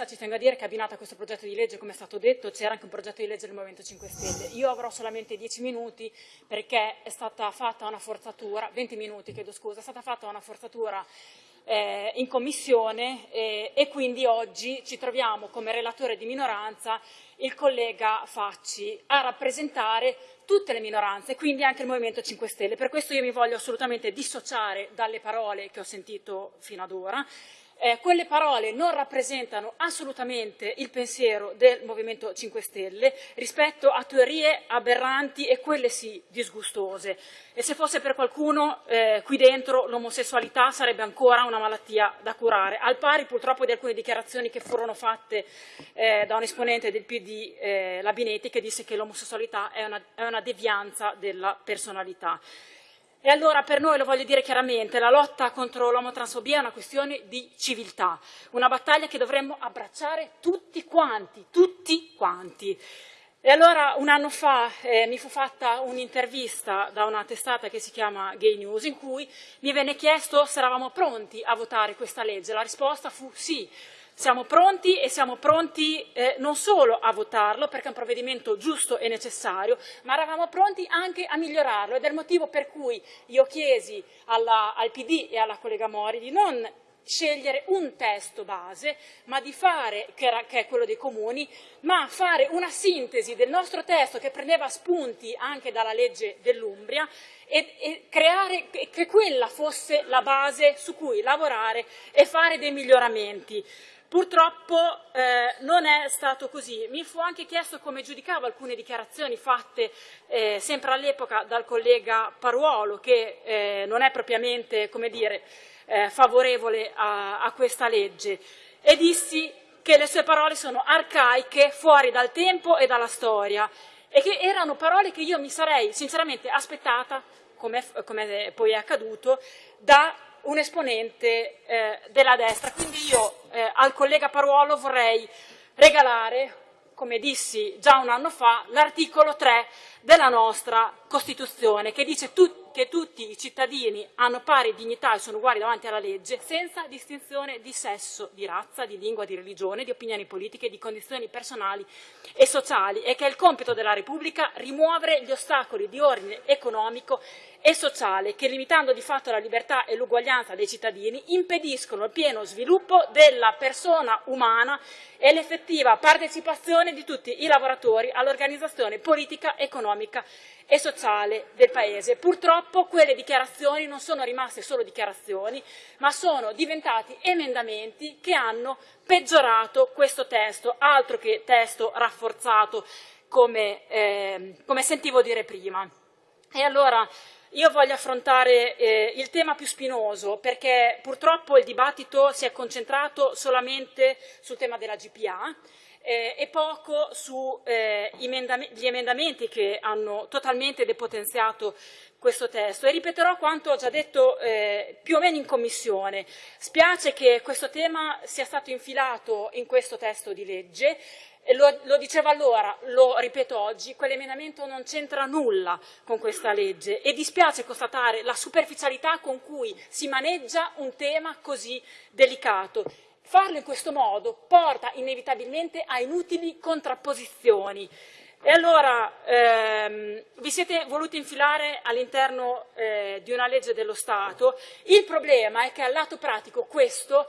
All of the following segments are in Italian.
premessa ci tengo a dire che abbinato a questo progetto di legge, come è stato detto, c'era anche un progetto di legge del Movimento 5 Stelle. Io avrò solamente 10 minuti perché è stata fatta una forzatura, 20 minuti chiedo scusa, è stata fatta una forzatura eh, in commissione eh, e quindi oggi ci troviamo come relatore di minoranza il collega Facci a rappresentare tutte le minoranze, quindi anche il Movimento 5 Stelle. Per questo io mi voglio assolutamente dissociare dalle parole che ho sentito fino ad ora eh, quelle parole non rappresentano assolutamente il pensiero del Movimento 5 Stelle rispetto a teorie aberranti e quelle sì disgustose. E se fosse per qualcuno eh, qui dentro l'omosessualità sarebbe ancora una malattia da curare, al pari purtroppo di alcune dichiarazioni che furono fatte eh, da un esponente del PD, eh, Labinetti, che disse che l'omosessualità è è una devianza della personalità. E allora per noi, lo voglio dire chiaramente, la lotta contro l'omotransfobia è una questione di civiltà, una battaglia che dovremmo abbracciare tutti quanti, tutti quanti. E allora un anno fa eh, mi fu fatta un'intervista da una testata che si chiama Gay News in cui mi venne chiesto se eravamo pronti a votare questa legge. La risposta fu sì. Siamo pronti e siamo pronti eh, non solo a votarlo perché è un provvedimento giusto e necessario, ma eravamo pronti anche a migliorarlo ed è il motivo per cui io chiesi alla, al PD e alla collega Mori di non scegliere un testo base, ma di fare, che, era, che, è quello dei comuni, ma fare una sintesi del nostro testo che prendeva spunti anche dalla legge dell'Umbria e, e creare che quella fosse la base su cui lavorare e fare dei miglioramenti. Purtroppo eh, non è stato così. Mi fu anche chiesto come giudicavo alcune dichiarazioni fatte eh, sempre all'epoca dal collega Paruolo, che eh, non è propriamente come dire, eh, favorevole a, a questa legge, e dissi che le sue parole sono arcaiche, fuori dal tempo e dalla storia, e che erano parole che io mi sarei sinceramente aspettata, come, come poi è accaduto, da un esponente eh, della destra. Quindi io eh, al collega Paruolo vorrei regalare, come dissi già un anno fa, l'articolo 3 della nostra Costituzione, che dice tu, che tutti i cittadini hanno pari dignità e sono uguali davanti alla legge, senza distinzione di sesso, di razza, di lingua, di religione, di opinioni politiche, di condizioni personali e sociali, e che è il compito della Repubblica rimuovere gli ostacoli di ordine economico e sociale che, limitando di fatto la libertà e l'uguaglianza dei cittadini, impediscono il pieno sviluppo della persona umana e l'effettiva partecipazione di tutti i lavoratori all'organizzazione politica, economica e sociale del Paese. Purtroppo quelle dichiarazioni non sono rimaste solo dichiarazioni, ma sono diventati emendamenti che hanno peggiorato questo testo, altro che testo rafforzato, come, eh, come sentivo dire prima. E allora io voglio affrontare eh, il tema più spinoso perché purtroppo il dibattito si è concentrato solamente sul tema della GPA eh, e poco sugli eh, emendamenti che hanno totalmente depotenziato questo testo e ripeterò quanto ho già detto eh, più o meno in commissione. Spiace che questo tema sia stato infilato in questo testo di legge lo, lo dicevo allora, lo ripeto oggi, quell'emendamento non c'entra nulla con questa legge e dispiace constatare la superficialità con cui si maneggia un tema così delicato. Farlo in questo modo porta inevitabilmente a inutili contrapposizioni. E allora ehm, vi siete voluti infilare all'interno eh, di una legge dello Stato. Il problema è che al lato pratico questo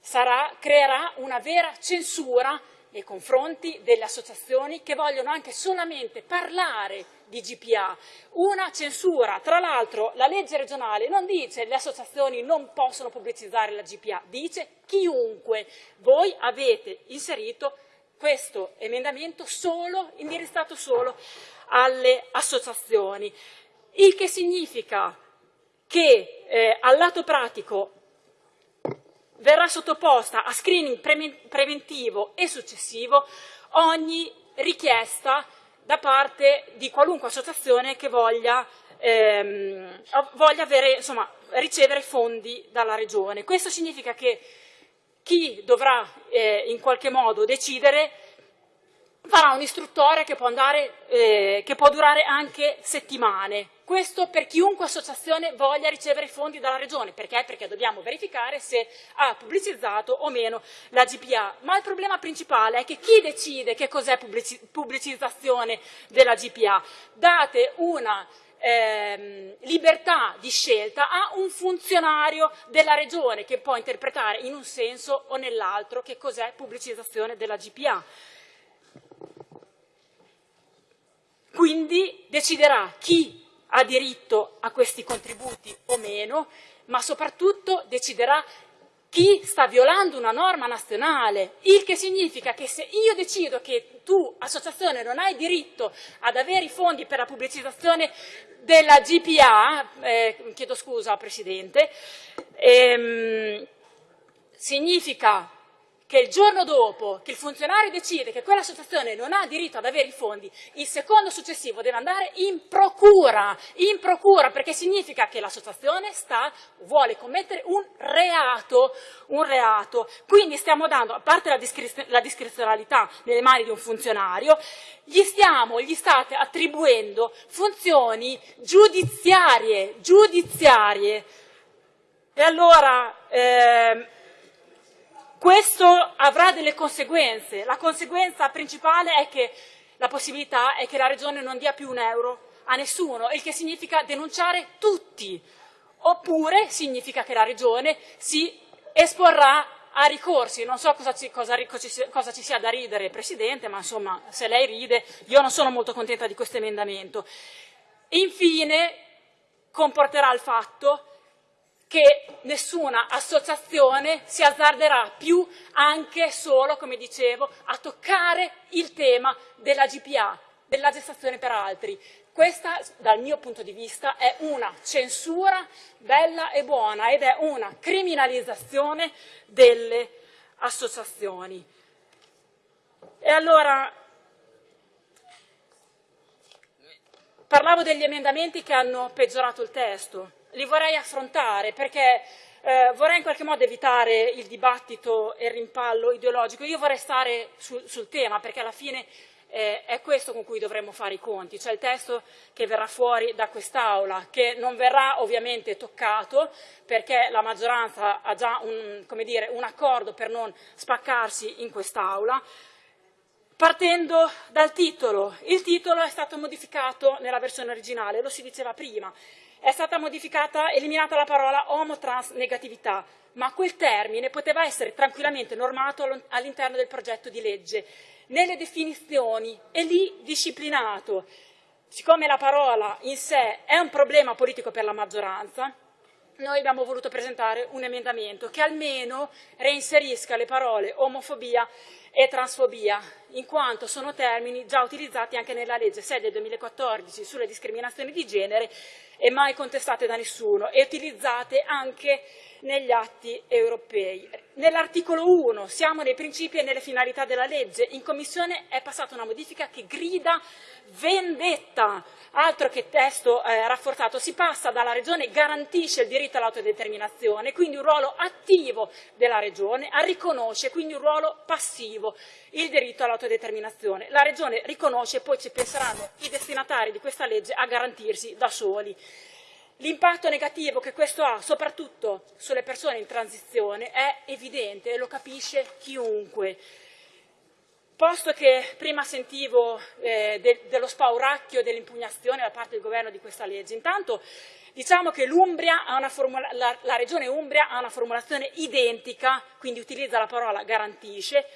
sarà, creerà una vera censura nei confronti delle associazioni che vogliono anche solamente parlare di GPA. Una censura, tra l'altro la legge regionale non dice che le associazioni non possono pubblicizzare la GPA, dice chiunque. Voi avete inserito questo emendamento solo, indirizzato solo alle associazioni, il che significa che eh, al lato pratico verrà sottoposta a screening pre preventivo e successivo ogni richiesta da parte di qualunque associazione che voglia, ehm, voglia avere, insomma, ricevere fondi dalla Regione. Questo significa che chi dovrà eh, in qualche modo decidere farà un istruttore che eh, che può durare anche settimane, Questo per chiunque associazione voglia ricevere fondi dalla Regione. Perché? Perché dobbiamo verificare se ha pubblicizzato o meno la GPA. Ma il problema principale è che chi decide che cos'è pubblicizzazione della GPA? Date una ehm, libertà di scelta a un funzionario della regione che può interpretare in un senso o nell'altro che cos'è pubblicizzazione della GPA. Quindi deciderà chi ha diritto a questi contributi o meno, ma soprattutto deciderà chi sta violando una norma nazionale, il che significa che se io decido che tu, associazione, non hai diritto ad avere i fondi per la pubblicizzazione della GPA, eh, chiedo scusa Presidente, ehm, significa che il giorno dopo che il funzionario decide che quell'associazione non ha diritto ad avere i fondi, il secondo successivo deve andare in procura, in procura perché significa che l'associazione vuole commettere un reato, un reato. Quindi stiamo dando, a parte la, discrezionalità la discrezionalità nelle mani di un funzionario, gli stiamo, gli state attribuendo funzioni giudiziarie, giudiziarie. E allora... Eh, questo avrà delle conseguenze. La conseguenza principale è che la possibilità è che la Regione non dia più un euro a nessuno, il che significa denunciare tutti. Oppure significa che la Regione si esporrà a ricorsi. Non so cosa ci, cosa, cosa ci, sia da ridere, Presidente, ma insomma, se lei ride, io non sono molto contenta di questo emendamento. Infine, comporterà il fatto che nessuna associazione si azzarderà più anche solo, come dicevo, a toccare il tema della GPA, della gestazione per altri. Questa, dal mio punto di vista, è una censura bella e buona ed è una criminalizzazione delle associazioni. E allora, parlavo degli emendamenti che hanno peggiorato il testo li vorrei affrontare perché eh, vorrei in qualche modo evitare il dibattito e il rimpallo ideologico. Io vorrei stare sul, sul tema perché alla fine eh, è questo con cui dovremmo fare i conti, cioè il testo che verrà fuori da quest'Aula, che non verrà ovviamente toccato perché la maggioranza ha già un, dire, un accordo per non spaccarsi in quest'Aula. Partendo dal titolo, il titolo è stato modificato nella versione originale, lo si diceva prima, è stata modificata, eliminata la parola omotrans negatività, ma quel termine poteva essere tranquillamente normato all'interno del progetto di legge, nelle definizioni e lì disciplinato. Siccome la parola in sé è un problema politico per la maggioranza, noi abbiamo voluto presentare un emendamento che almeno reinserisca le parole omofobia e transfobia, in quanto sono termini già utilizzati anche nella legge 6 del 2014 sulle discriminazioni di genere e mai contestate da nessuno e utilizzate anche negli atti europei. Nell'articolo 1 siamo nei principi e nelle finalità della legge, in Commissione è passata una modifica che grida vendetta, altro che testo eh, rafforzato, si passa dalla Regione garantisce il diritto all'autodeterminazione, quindi un ruolo attivo della Regione, a riconosce quindi un ruolo passivo, il diritto all'autodeterminazione. La Regione riconosce e poi ci penseranno i destinatari di questa legge a garantirsi da soli. L'impatto negativo che questo ha, soprattutto sulle persone in transizione, è evidente e lo capisce chiunque. Posto che prima sentivo eh, de dello spauracchio dell'impugnazione da parte del governo di questa legge, intanto diciamo che la, la regione Umbria ha una formulazione identica, quindi utilizza la parola garantisce,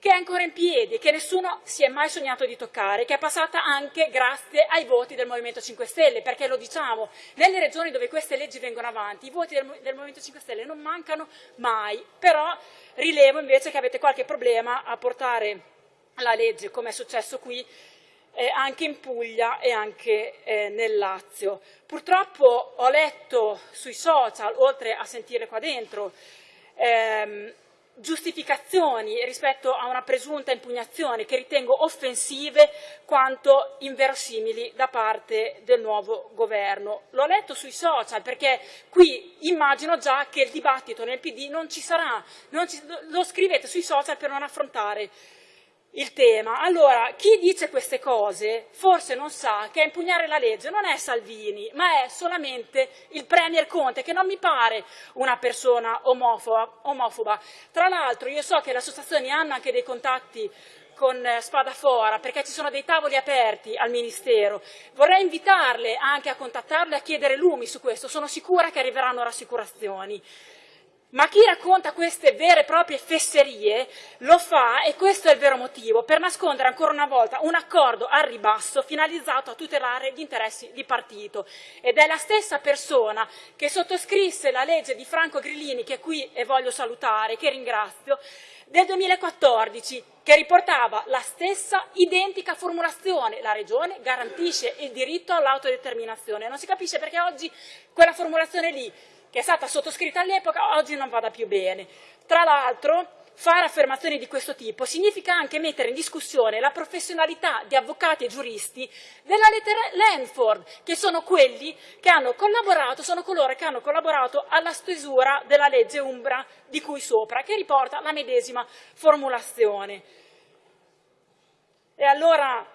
che è ancora in piedi che nessuno si è mai sognato di toccare, che è passata anche grazie ai voti del Movimento 5 Stelle, perché lo diciamo, nelle regioni dove queste leggi vengono avanti, i voti del, del Movimento 5 Stelle non mancano mai, però rilevo invece che avete qualche problema a portare la legge, come è successo qui, eh, anche in Puglia e anche eh, nel Lazio. Purtroppo ho letto sui social, oltre a sentire qua dentro, ehm, giustificazioni rispetto a una presunta impugnazione che ritengo offensive quanto inverosimili da parte del nuovo governo. L'ho letto sui social perché qui immagino già che il dibattito nel PD non ci sarà, non ci, lo scrivete sui social per non affrontare il tema. Allora, chi dice queste cose forse non sa che a impugnare la legge non è Salvini, ma è solamente il Premier Conte, che non mi pare una persona omofoba. omofoba. Tra l'altro io so che le associazioni hanno anche dei contatti con eh, Spadafora, perché ci sono dei tavoli aperti al Ministero. Vorrei invitarle anche a contattarle e a chiedere lumi su questo, sono sicura che arriveranno rassicurazioni. Ma chi racconta queste vere e proprie fesserie lo fa, e questo è il vero motivo, per nascondere ancora una volta un accordo al ribasso finalizzato a tutelare gli interessi di partito. Ed è la stessa persona che sottoscrisse la legge di Franco Grillini, che qui e voglio salutare, che ringrazio, del 2014, che riportava la stessa identica formulazione. La Regione garantisce il diritto all'autodeterminazione. Non si capisce perché oggi quella formulazione lì che è stata sottoscritta all'epoca, oggi non vada più bene. Tra l'altro, fare affermazioni di questo tipo significa anche mettere in discussione la professionalità di avvocati e giuristi della lettera Lanford, che sono quelli che hanno collaborato, sono coloro che hanno collaborato alla stesura della legge Umbra di cui sopra, che riporta la medesima formulazione. E allora,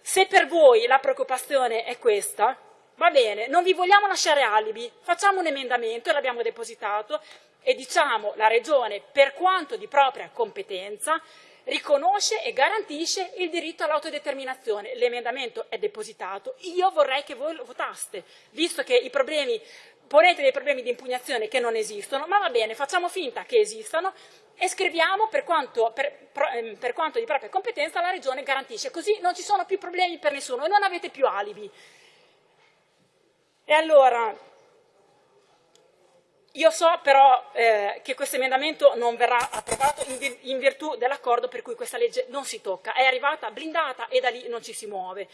se per voi la preoccupazione è questa, Va bene, non vi vogliamo lasciare alibi, facciamo un emendamento, l'abbiamo depositato, e diciamo la Regione, per quanto di propria competenza, riconosce e garantisce il diritto all'autodeterminazione. L'emendamento è depositato, io vorrei che voi lo votaste, visto che i problemi, ponete dei problemi di impugnazione che non esistono, ma va bene, facciamo finta che esistano e scriviamo per quanto, per, ehm, per quanto di propria competenza la Regione garantisce, così non ci sono più problemi per nessuno e non avete più alibi. E allora, io so però eh, che questo emendamento non verrà approvato in, in virtù dell'accordo per cui questa legge non si tocca, è arrivata blindata e da lì non ci si muove.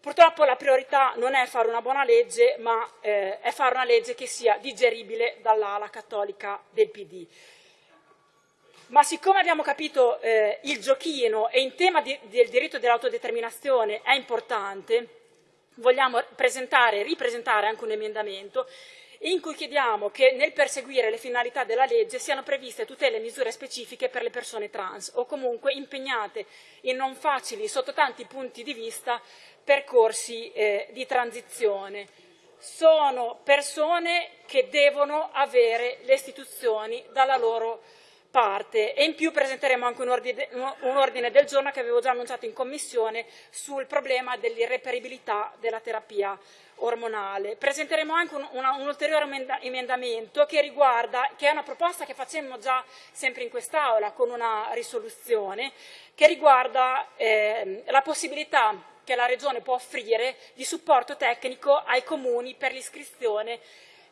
Purtroppo la priorità non è fare una buona legge, ma eh, è fare una legge che sia digeribile dall'ala cattolica del PD. Ma siccome abbiamo capito eh, il giochino e in tema di, del diritto dell'autodeterminazione è importante, vogliamo presentare e ripresentare anche un emendamento in cui chiediamo che nel perseguire le finalità della legge siano previste tutele e misure specifiche per le persone trans o comunque impegnate in non facili, sotto tanti punti di vista, percorsi eh, di transizione. Sono persone che devono avere le istituzioni dalla loro parte e in più presenteremo anche un ordine, un ordine, del giorno che avevo già annunciato in commissione sul problema dell'irreperibilità della terapia ormonale. Presenteremo anche un, una, un ulteriore emendamento che riguarda, che è una proposta che facemmo già sempre in quest'Aula con una risoluzione, che riguarda eh, la possibilità che la Regione può offrire di supporto tecnico ai comuni per l'iscrizione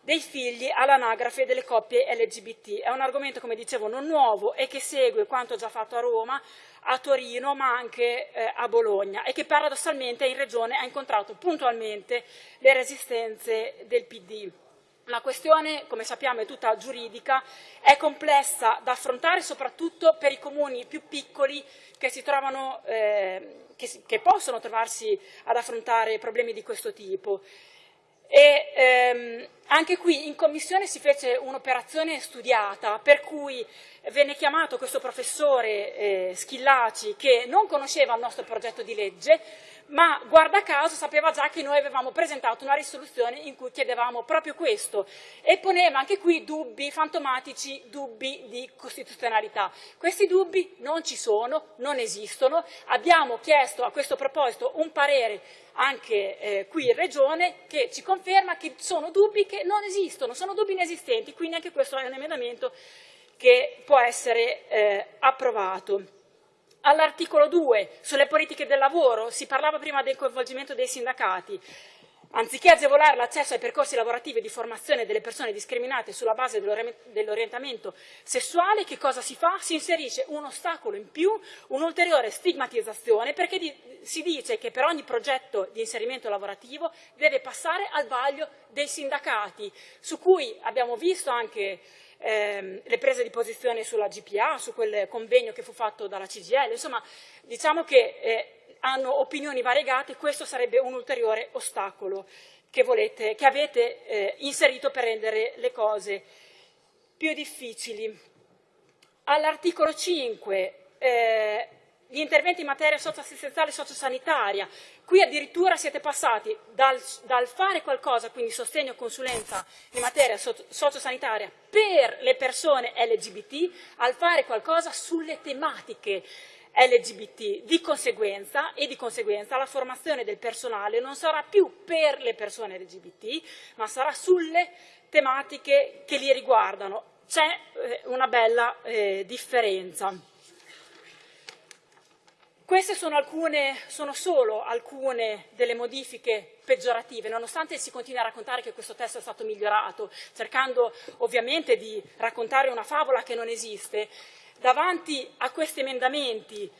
dei figli all'anagrafe delle coppie LGBT. È un argomento, come dicevo, non nuovo e che segue quanto già fatto a Roma, a Torino, ma anche eh, a Bologna e che paradossalmente in Regione ha incontrato puntualmente le resistenze del PD. La questione, come sappiamo, è tutta giuridica, è complessa da affrontare soprattutto per i comuni più piccoli che, trovano, eh, che, che possono trovarsi ad affrontare problemi di questo tipo. E ehm, anche qui in commissione si fece un'operazione studiata per cui venne chiamato questo professore eh, Schillaci che non conosceva il nostro progetto di legge ma guarda caso sapeva già che noi avevamo presentato una risoluzione in cui chiedevamo proprio questo e poneva anche qui dubbi fantomatici, dubbi di costituzionalità. Questi dubbi non ci sono, non esistono, abbiamo chiesto a questo proposito un parere anche eh, qui in Regione che ci conferma che sono dubbi che non esistono, sono dubbi inesistenti, quindi anche questo è un emendamento che può essere eh, approvato. All'articolo 2, sulle politiche del lavoro, si parlava prima del coinvolgimento dei sindacati. Anziché agevolare l'accesso ai percorsi lavorativi di formazione delle persone discriminate sulla base dell'orientamento sessuale, che cosa si fa? Si inserisce un ostacolo in più, un'ulteriore stigmatizzazione, perché si dice che per ogni progetto di inserimento lavorativo deve passare al vaglio dei sindacati, su cui abbiamo visto anche ehm, le prese di posizione sulla GPA, su quel convegno che fu fatto dalla CGL, insomma diciamo che eh, hanno opinioni variegate, questo sarebbe un ulteriore ostacolo che, volete, che avete eh, inserito per rendere le cose più difficili. All'articolo 5 eh, gli interventi in materia socioassistenziale e sociosanitaria. Qui addirittura siete passati dal, dal, fare qualcosa, quindi sostegno e consulenza in materia so, sociosanitaria per le persone LGBT, al fare qualcosa sulle tematiche LGBT. Di conseguenza, e di conseguenza la formazione del personale non sarà più per le persone LGBT, ma sarà sulle tematiche che li riguardano. C'è eh, una bella eh, differenza. Queste sono, alcune, sono, solo alcune delle modifiche peggiorative, nonostante si continui a raccontare che questo testo è stato migliorato, cercando ovviamente di raccontare una favola che non esiste. Davanti a questi emendamenti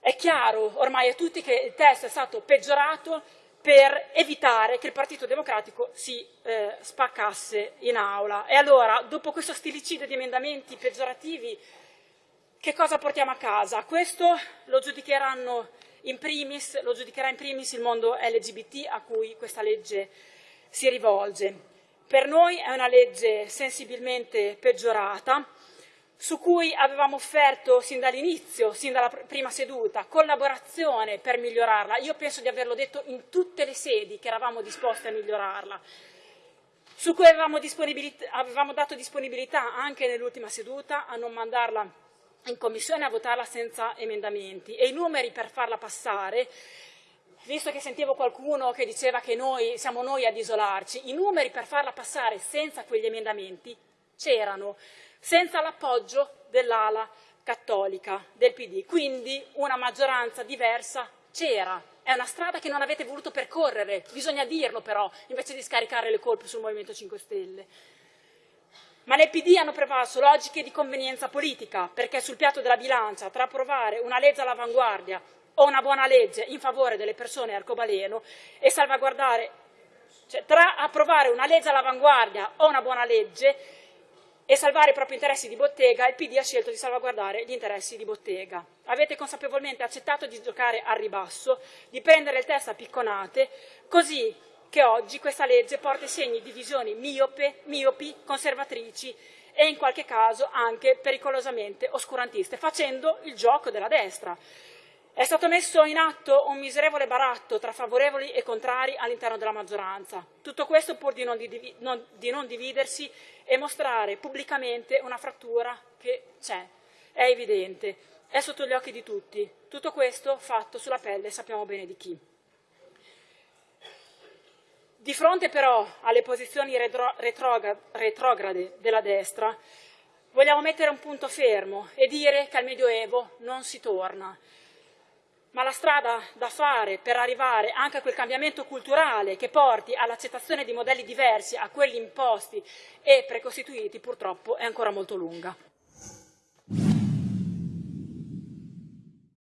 è chiaro ormai a tutti che il testo è stato peggiorato per evitare che il Partito Democratico si eh, spaccasse in aula. E allora, dopo questo stilicidio di emendamenti peggiorativi, che cosa portiamo a casa? Questo lo giudicheranno in primis, lo giudicherà in primis il mondo LGBT a cui questa legge si rivolge. Per noi è una legge sensibilmente peggiorata, su cui avevamo offerto sin dall'inizio, sin dalla prima seduta, collaborazione per migliorarla. Io penso di averlo detto in tutte le sedi che eravamo disposti a migliorarla, su cui avevamo, avevamo dato disponibilità anche nell'ultima seduta a non mandarla in commissione a votarla senza emendamenti. E i numeri per farla passare, visto che sentivo qualcuno che diceva che noi siamo noi ad isolarci, i numeri per farla passare senza quegli emendamenti c'erano, senza l'appoggio dell'ala cattolica del PD, quindi una maggioranza diversa c'era. È una strada che non avete voluto percorrere, bisogna dirlo però, invece di scaricare le colpe sul Movimento 5 Stelle. Ma nel PD hanno prevalso logiche di convenienza politica, perché sul piatto della bilancia, tra approvare una legge all'avanguardia o una buona legge in favore delle persone arcobaleno e salvaguardare, cioè tra approvare una legge all'avanguardia o una buona legge e salvare i propri interessi di bottega, il PD ha scelto di salvaguardare gli interessi di bottega. Avete consapevolmente accettato di giocare al ribasso, di prendere il testo a picconate, così che oggi questa legge porta segni di visioni miope, miopi, conservatrici e in qualche caso anche pericolosamente oscurantiste, facendo il gioco della destra. È stato messo in atto un miserevole baratto tra favorevoli e contrari all'interno della maggioranza. Tutto questo pur di non, di, non, di non dividersi e mostrare pubblicamente una frattura che c'è, è evidente, è sotto gli occhi di tutti. Tutto questo fatto sulla pelle sappiamo bene di chi. Di fronte però alle posizioni retrograde della destra, vogliamo mettere un punto fermo e dire che al Medioevo non si torna. Ma la strada da fare per arrivare anche a quel cambiamento culturale che porti all'accettazione di modelli diversi a quelli imposti e precostituiti purtroppo è ancora molto lunga.